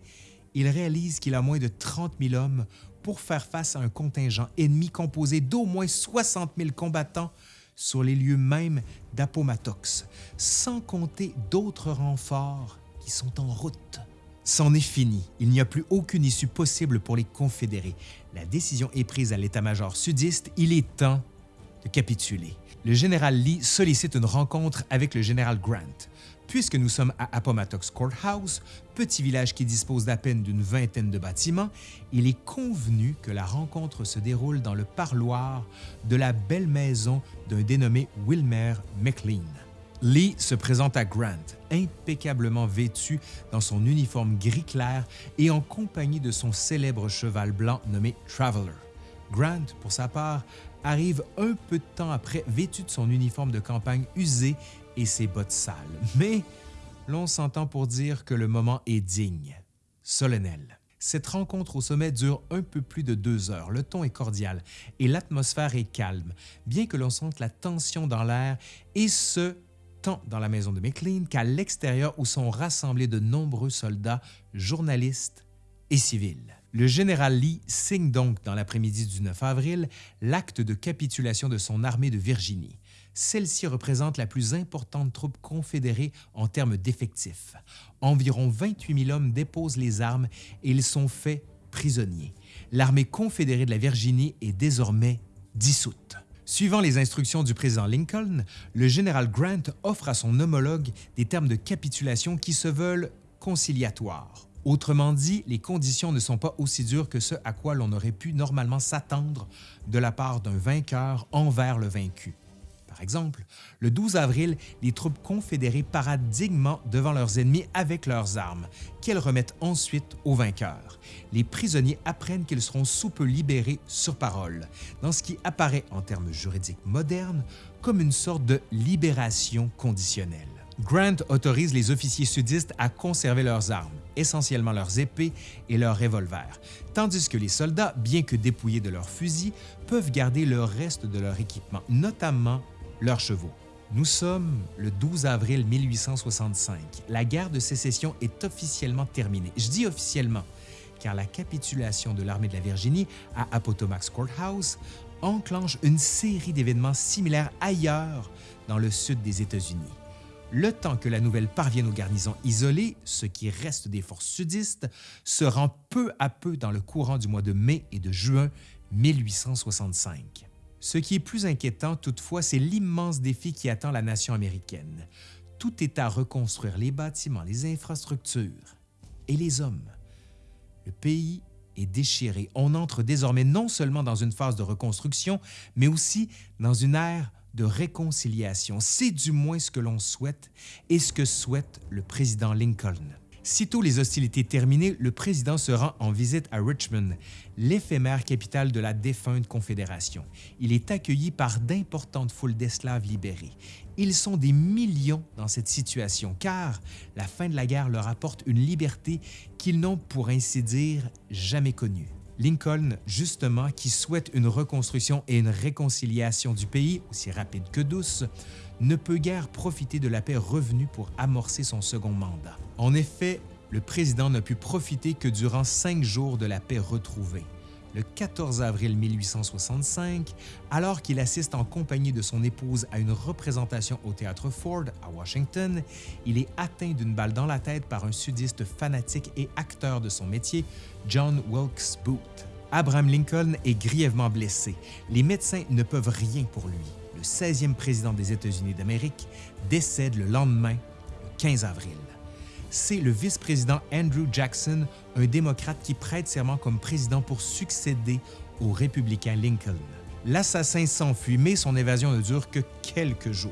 A: il réalise qu'il a moins de 30 000 hommes pour faire face à un contingent ennemi composé d'au moins 60 000 combattants sur les lieux mêmes d'Appomattox, sans compter d'autres renforts qui sont en route. C'en est fini. Il n'y a plus aucune issue possible pour les Confédérés. La décision est prise à l'état-major sudiste. Il est temps de capituler. Le général Lee sollicite une rencontre avec le général Grant. Puisque nous sommes à Appomattox Courthouse, petit village qui dispose d'à peine d'une vingtaine de bâtiments, il est convenu que la rencontre se déroule dans le parloir de la belle maison d'un dénommé Wilmer McLean. Lee se présente à Grant, impeccablement vêtu dans son uniforme gris clair et en compagnie de son célèbre cheval blanc nommé Traveler. Grant, pour sa part, arrive un peu de temps après vêtu de son uniforme de campagne usé et ses bottes sales. Mais l'on s'entend pour dire que le moment est digne, solennel. Cette rencontre au sommet dure un peu plus de deux heures. Le ton est cordial et l'atmosphère est calme, bien que l'on sente la tension dans l'air, et ce, dans la maison de McLean qu'à l'extérieur où sont rassemblés de nombreux soldats, journalistes et civils. Le général Lee signe donc dans l'après-midi du 9 avril l'acte de capitulation de son armée de Virginie. Celle-ci représente la plus importante troupe confédérée en termes d'effectifs. Environ 28 000 hommes déposent les armes et ils sont faits prisonniers. L'armée confédérée de la Virginie est désormais dissoute. Suivant les instructions du président Lincoln, le général Grant offre à son homologue des termes de capitulation qui se veulent conciliatoires. Autrement dit, les conditions ne sont pas aussi dures que ce à quoi l'on aurait pu normalement s'attendre de la part d'un vainqueur envers le vaincu. Par exemple, le 12 avril, les troupes confédérées paradent dignement devant leurs ennemis avec leurs armes, qu'elles remettent ensuite aux vainqueurs. Les prisonniers apprennent qu'ils seront sous peu libérés sur parole, dans ce qui apparaît en termes juridiques modernes comme une sorte de libération conditionnelle. Grant autorise les officiers sudistes à conserver leurs armes, essentiellement leurs épées et leurs revolvers, tandis que les soldats, bien que dépouillés de leurs fusils, peuvent garder le reste de leur équipement, notamment leurs chevaux. Nous sommes le 12 avril 1865. La guerre de sécession est officiellement terminée. Je dis officiellement, car la capitulation de l'armée de la Virginie à Appomattox Courthouse enclenche une série d'événements similaires ailleurs dans le sud des États-Unis. Le temps que la nouvelle parvienne aux garnisons isolées, ce qui reste des forces sudistes, se rend peu à peu dans le courant du mois de mai et de juin 1865. Ce qui est plus inquiétant toutefois, c'est l'immense défi qui attend la nation américaine. Tout est à reconstruire les bâtiments, les infrastructures et les hommes. Le pays est déchiré. On entre désormais non seulement dans une phase de reconstruction, mais aussi dans une ère de réconciliation. C'est du moins ce que l'on souhaite et ce que souhaite le président Lincoln. Sitôt les hostilités terminées, le président se rend en visite à Richmond, l'éphémère capitale de la défunte Confédération. Il est accueilli par d'importantes foules d'esclaves libérés. Ils sont des millions dans cette situation car la fin de la guerre leur apporte une liberté qu'ils n'ont pour ainsi dire jamais connue. Lincoln, justement, qui souhaite une reconstruction et une réconciliation du pays aussi rapide que douce, ne peut guère profiter de la paix revenue pour amorcer son second mandat. En effet, le président n'a pu profiter que durant cinq jours de la paix retrouvée. Le 14 avril 1865, alors qu'il assiste en compagnie de son épouse à une représentation au théâtre Ford à Washington, il est atteint d'une balle dans la tête par un sudiste fanatique et acteur de son métier, John Wilkes Booth. Abraham Lincoln est grièvement blessé. Les médecins ne peuvent rien pour lui. Le 16e président des États-Unis d'Amérique décède le lendemain, le 15 avril. C'est le vice-président Andrew Jackson, un démocrate qui prête serment comme président pour succéder au républicain Lincoln. L'assassin s'enfuit, mais son évasion ne dure que quelques jours.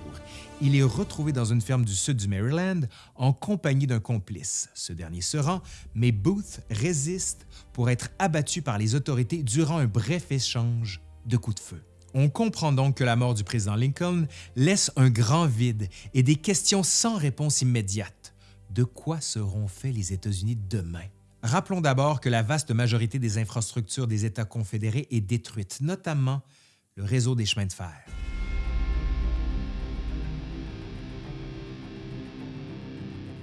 A: Il est retrouvé dans une ferme du sud du Maryland en compagnie d'un complice. Ce dernier se rend, mais Booth résiste pour être abattu par les autorités durant un bref échange de coups de feu. On comprend donc que la mort du président Lincoln laisse un grand vide et des questions sans réponse immédiate. De quoi seront faits les États-Unis demain? Rappelons d'abord que la vaste majorité des infrastructures des États confédérés est détruite, notamment le réseau des chemins de fer.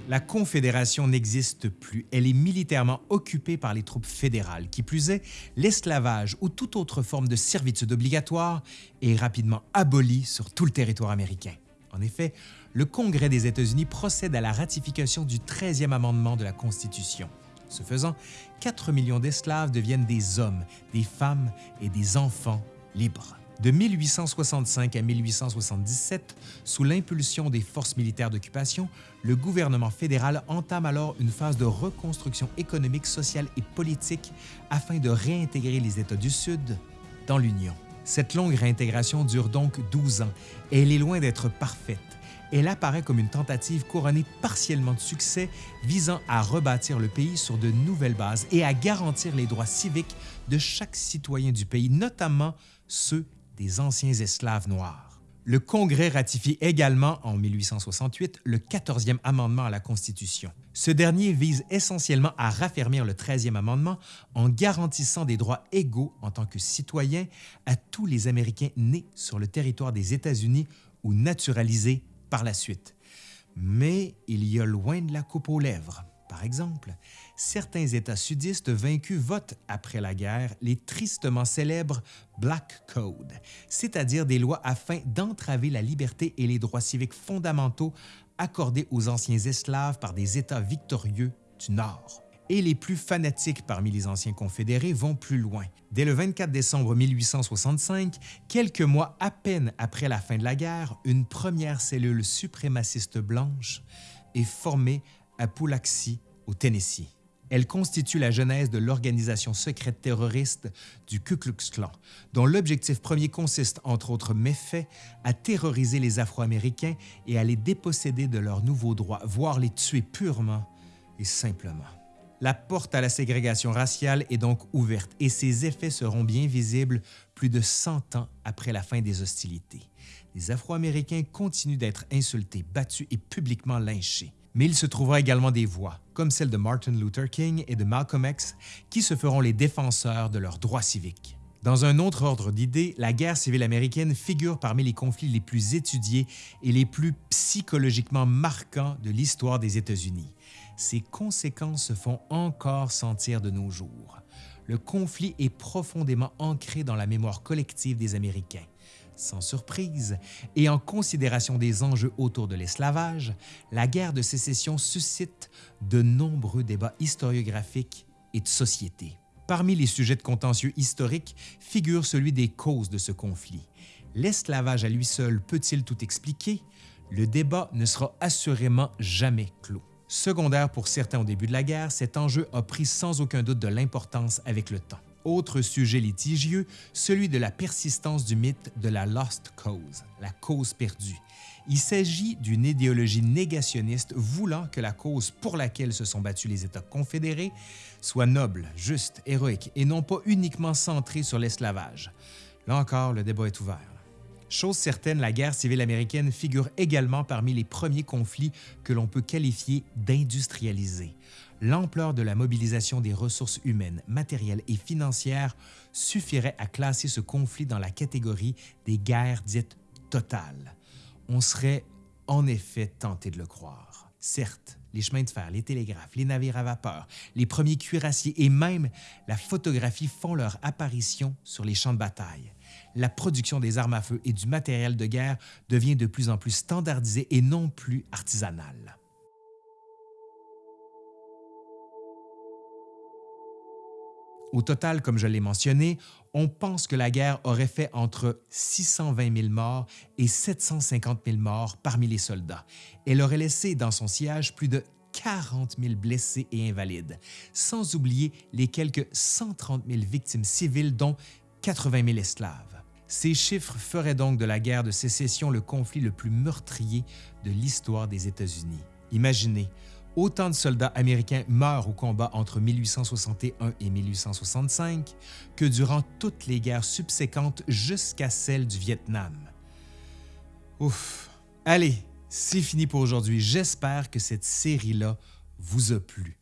A: La Confédération n'existe plus. Elle est militairement occupée par les troupes fédérales. Qui plus est, l'esclavage ou toute autre forme de servitude obligatoire est rapidement aboli sur tout le territoire américain. En effet, le Congrès des États-Unis procède à la ratification du 13e amendement de la Constitution. Ce faisant, 4 millions d'esclaves deviennent des hommes, des femmes et des enfants libres. De 1865 à 1877, sous l'impulsion des forces militaires d'occupation, le gouvernement fédéral entame alors une phase de reconstruction économique, sociale et politique afin de réintégrer les États du Sud dans l'Union. Cette longue réintégration dure donc 12 ans et elle est loin d'être parfaite. Elle apparaît comme une tentative couronnée partiellement de succès visant à rebâtir le pays sur de nouvelles bases et à garantir les droits civiques de chaque citoyen du pays, notamment ceux des anciens esclaves noirs. Le Congrès ratifie également en 1868 le 14e amendement à la Constitution. Ce dernier vise essentiellement à raffermir le 13e amendement en garantissant des droits égaux en tant que citoyens à tous les Américains nés sur le territoire des États-Unis ou naturalisés par la suite. Mais il y a loin de la coupe aux lèvres. Par exemple, certains États sudistes vaincus votent après la guerre les tristement célèbres Black Code, c'est-à-dire des lois afin d'entraver la liberté et les droits civiques fondamentaux accordés aux anciens esclaves par des États victorieux du Nord. Et les plus fanatiques parmi les anciens confédérés vont plus loin. Dès le 24 décembre 1865, quelques mois à peine après la fin de la guerre, une première cellule suprémaciste blanche est formée à Pulaxi, au Tennessee. Elle constitue la genèse de l'organisation secrète terroriste du Ku Klux Klan, dont l'objectif premier consiste, entre autres méfaits, à terroriser les Afro-Américains et à les déposséder de leurs nouveaux droits, voire les tuer purement et simplement. La porte à la ségrégation raciale est donc ouverte et ses effets seront bien visibles plus de 100 ans après la fin des hostilités. Les Afro-Américains continuent d'être insultés, battus et publiquement lynchés mais il se trouvera également des voix, comme celle de Martin Luther King et de Malcolm X, qui se feront les défenseurs de leurs droits civiques. Dans un autre ordre d'idées, la guerre civile américaine figure parmi les conflits les plus étudiés et les plus psychologiquement marquants de l'histoire des États-Unis. Ses conséquences se font encore sentir de nos jours. Le conflit est profondément ancré dans la mémoire collective des Américains. Sans surprise, et en considération des enjeux autour de l'esclavage, la guerre de sécession suscite de nombreux débats historiographiques et de société. Parmi les sujets de contentieux historiques figure celui des causes de ce conflit. L'esclavage à lui seul peut-il tout expliquer? Le débat ne sera assurément jamais clos. Secondaire pour certains au début de la guerre, cet enjeu a pris sans aucun doute de l'importance avec le temps. Autre sujet litigieux, celui de la persistance du mythe de la Lost Cause, la cause perdue. Il s'agit d'une idéologie négationniste voulant que la cause pour laquelle se sont battus les États confédérés soit noble, juste, héroïque et non pas uniquement centrée sur l'esclavage. Là encore, le débat est ouvert. Chose certaine, la guerre civile américaine figure également parmi les premiers conflits que l'on peut qualifier d'industrialisés. L'ampleur de la mobilisation des ressources humaines, matérielles et financières suffirait à classer ce conflit dans la catégorie des guerres dites totales on serait en effet tenté de le croire. Certes, les chemins de fer, les télégraphes, les navires à vapeur, les premiers cuirassiers et même la photographie font leur apparition sur les champs de bataille. La production des armes à feu et du matériel de guerre devient de plus en plus standardisée et non plus artisanale. Au total, comme je l'ai mentionné, on pense que la guerre aurait fait entre 620 000 morts et 750 000 morts parmi les soldats. Elle aurait laissé dans son siège plus de 40 000 blessés et invalides, sans oublier les quelques 130 000 victimes civiles, dont 80 000 esclaves. Ces chiffres feraient donc de la guerre de sécession le conflit le plus meurtrier de l'histoire des États-Unis. Imaginez, Autant de soldats américains meurent au combat entre 1861 et 1865 que durant toutes les guerres subséquentes jusqu'à celle du Vietnam. Ouf! Allez, c'est fini pour aujourd'hui. J'espère que cette série-là vous a plu.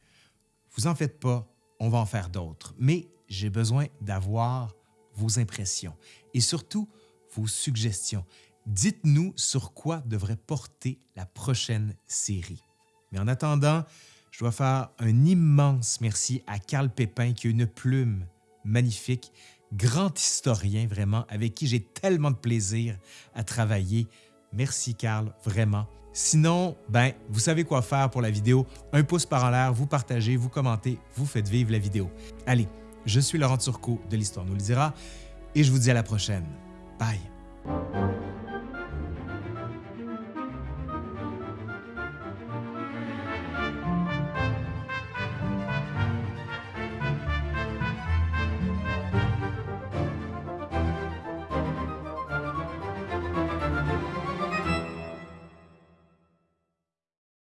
A: Vous en faites pas, on va en faire d'autres, mais j'ai besoin d'avoir vos impressions et surtout vos suggestions. Dites-nous sur quoi devrait porter la prochaine série. Mais en attendant, je dois faire un immense merci à Carl Pépin qui a une plume magnifique, grand historien vraiment, avec qui j'ai tellement de plaisir à travailler. Merci Carl, vraiment. Sinon, ben, vous savez quoi faire pour la vidéo. Un pouce par en l'air, vous partagez, vous commentez, vous faites vivre la vidéo. Allez, je suis Laurent Turcot de l'Histoire nous le dira et je vous dis à la prochaine. Bye!